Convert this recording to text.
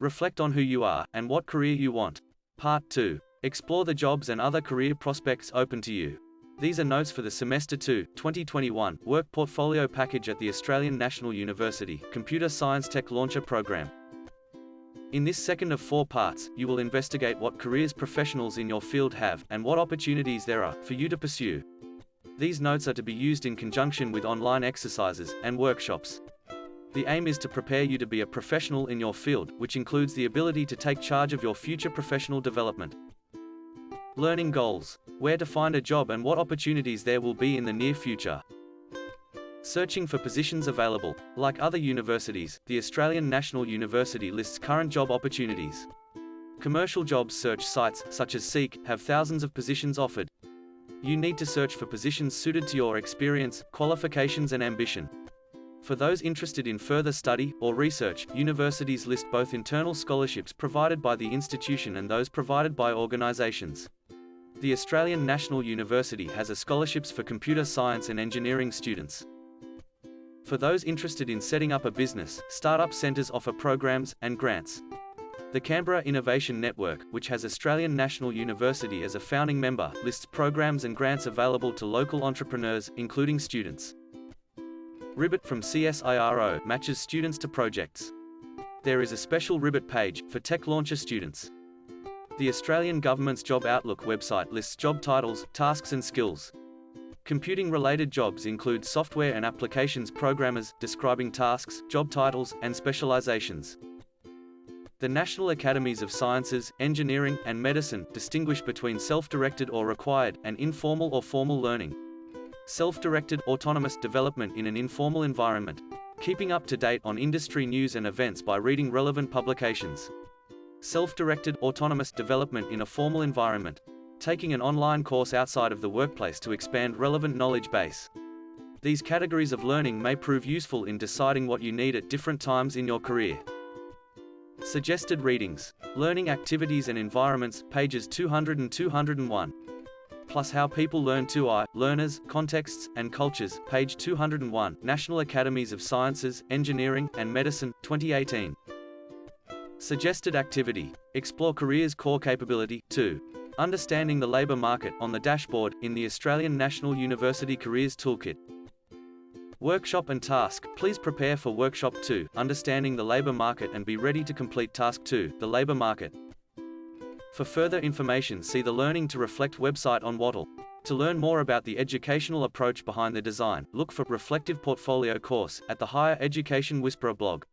Reflect on who you are and what career you want. Part 2. Explore the jobs and other career prospects open to you. These are notes for the Semester 2, 2021, Work Portfolio Package at the Australian National University, Computer Science Tech Launcher Program. In this second of four parts, you will investigate what careers professionals in your field have, and what opportunities there are, for you to pursue. These notes are to be used in conjunction with online exercises, and workshops. The aim is to prepare you to be a professional in your field, which includes the ability to take charge of your future professional development. Learning goals. Where to find a job and what opportunities there will be in the near future. Searching for positions available. Like other universities, the Australian National University lists current job opportunities. Commercial jobs search sites, such as Seek, have thousands of positions offered. You need to search for positions suited to your experience, qualifications and ambition. For those interested in further study or research, universities list both internal scholarships provided by the institution and those provided by organisations. The Australian National University has a scholarships for computer science and engineering students. For those interested in setting up a business, startup centres offer programs and grants. The Canberra Innovation Network, which has Australian National University as a founding member, lists programs and grants available to local entrepreneurs, including students. Ribit from CSIRO matches students to projects. There is a special Ribit page for Tech Launcher students. The Australian Government's Job Outlook website lists job titles, tasks and skills. Computing-related jobs include software and applications programmers, describing tasks, job titles, and specializations. The National Academies of Sciences, Engineering, and Medicine distinguish between self-directed or required, and informal or formal learning. Self-directed, autonomous development in an informal environment. Keeping up to date on industry news and events by reading relevant publications. Self-directed, autonomous development in a formal environment. Taking an online course outside of the workplace to expand relevant knowledge base. These categories of learning may prove useful in deciding what you need at different times in your career. Suggested readings. Learning activities and environments, pages 200 and 201. Plus How People Learn 2i, Learners, Contexts, and Cultures, page 201, National Academies of Sciences, Engineering, and Medicine, 2018. Suggested activity. Explore careers core capability. 2. Understanding the labour market on the dashboard in the Australian National University Careers Toolkit. Workshop and task. Please prepare for workshop 2, understanding the labour market and be ready to complete task 2, the labour market. For further information see the Learning to Reflect website on Wattle. To learn more about the educational approach behind the design, look for Reflective Portfolio course at the Higher Education Whisperer blog.